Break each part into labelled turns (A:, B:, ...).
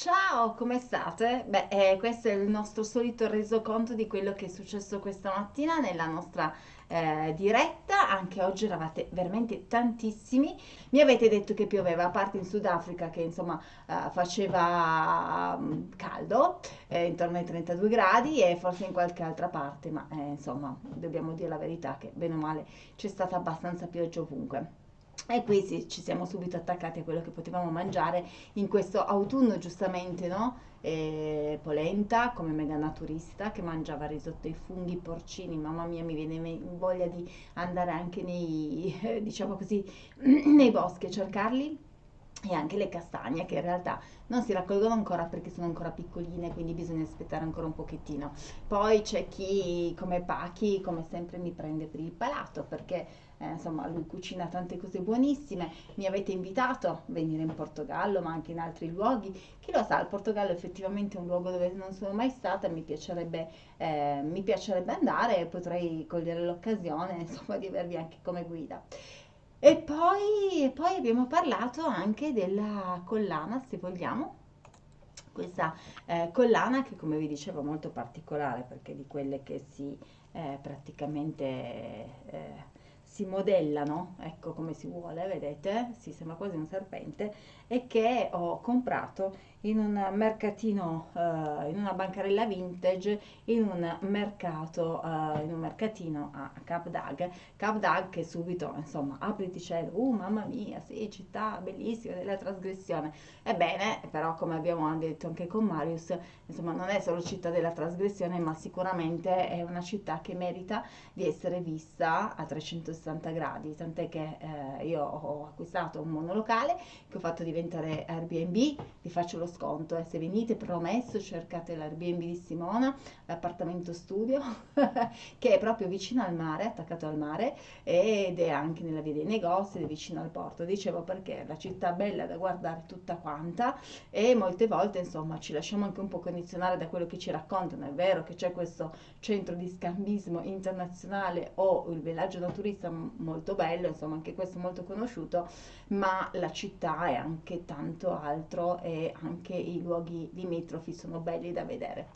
A: Ciao, come state? Beh, eh, questo è il nostro solito resoconto di quello che è successo questa mattina nella nostra eh, diretta. Anche oggi eravate veramente tantissimi. Mi avete detto che pioveva, a parte in Sudafrica che insomma eh, faceva mm, caldo, eh, intorno ai 32 gradi e forse in qualche altra parte, ma eh, insomma dobbiamo dire la verità che bene o male c'è stata abbastanza pioggia ovunque. E qui sì, ci siamo subito attaccati a quello che potevamo mangiare in questo autunno, giustamente, no? E polenta come mega naturista che mangiava risotto ai funghi porcini. Mamma mia, mi viene voglia di andare anche nei, diciamo così, nei boschi a cercarli e anche le castagne che in realtà non si raccolgono ancora perché sono ancora piccoline quindi bisogna aspettare ancora un pochettino. Poi c'è chi come Pachi come sempre mi prende per il palato perché eh, insomma lui cucina tante cose buonissime. Mi avete invitato a venire in Portogallo ma anche in altri luoghi. Chi lo sa il Portogallo è effettivamente un luogo dove non sono mai stata mi piacerebbe, eh, mi piacerebbe andare e potrei cogliere l'occasione insomma di avervi anche come guida e poi, poi abbiamo parlato anche della collana, se vogliamo, questa eh, collana che come vi dicevo è molto particolare perché di quelle che si eh, praticamente eh, si modellano, ecco come si vuole, vedete, si sembra quasi un serpente, e che ho comprato in un mercatino, uh, in una bancarella vintage, in un mercato, uh, in un mercatino a Cap Dag. Cap Dag che subito, insomma, apriti cielo, uh mamma mia, sì, città bellissima della trasgressione. Ebbene, però come abbiamo detto anche con Marius, insomma, non è solo città della trasgressione, ma sicuramente è una città che merita di essere vista a 360 gradi, tant'è che eh, io ho acquistato un monolocale che ho fatto diventare Airbnb, vi faccio lo sconto e se venite promesso cercate l'Airbnb di Simona, l'appartamento studio che è proprio vicino al mare, attaccato al mare ed è anche nella via dei negozi ed è vicino al porto. Dicevo perché la città bella da guardare tutta quanta e molte volte insomma ci lasciamo anche un po' condizionare da quello che ci raccontano. È vero che c'è questo centro di scambismo internazionale o il villaggio naturista molto bello, insomma anche questo molto conosciuto, ma la città è anche tanto altro e anche anche i luoghi limitrofi sono belli da vedere.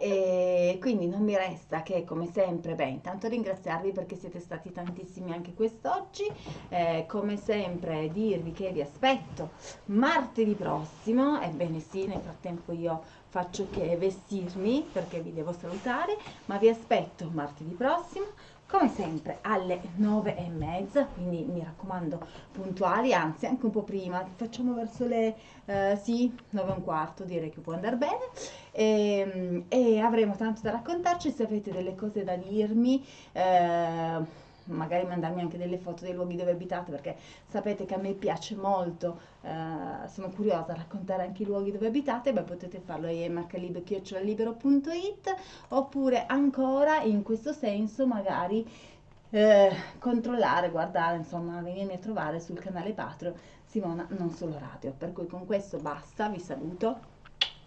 A: E quindi non mi resta che come sempre, beh, intanto ringraziarvi perché siete stati tantissimi anche quest'oggi, eh, come sempre dirvi che vi aspetto martedì prossimo, ebbene sì, nel frattempo io faccio che vestirmi perché vi devo salutare, ma vi aspetto martedì prossimo come sempre alle nove e mezza quindi mi raccomando puntuali anzi anche un po' prima. Facciamo verso le eh, sì nove e un quarto direi che può andare bene. E, ehm, e avremo tanto da raccontarci. Se avete delle cose da dirmi eh, magari mandarmi anche delle foto dei luoghi dove abitate perché sapete che a me piace molto, eh, sono curiosa a raccontare anche i luoghi dove abitate, beh potete farlo a emhlib.it oppure ancora in questo senso magari eh, controllare, guardare, insomma venirmi a trovare sul canale Patreon Simona Non Solo Radio. Per cui con questo basta, vi saluto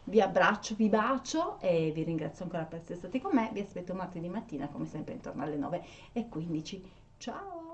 A: vi abbraccio, vi bacio e vi ringrazio ancora per essere stati con me. Vi aspetto martedì mattina come sempre intorno alle 9 e 15. Ciao!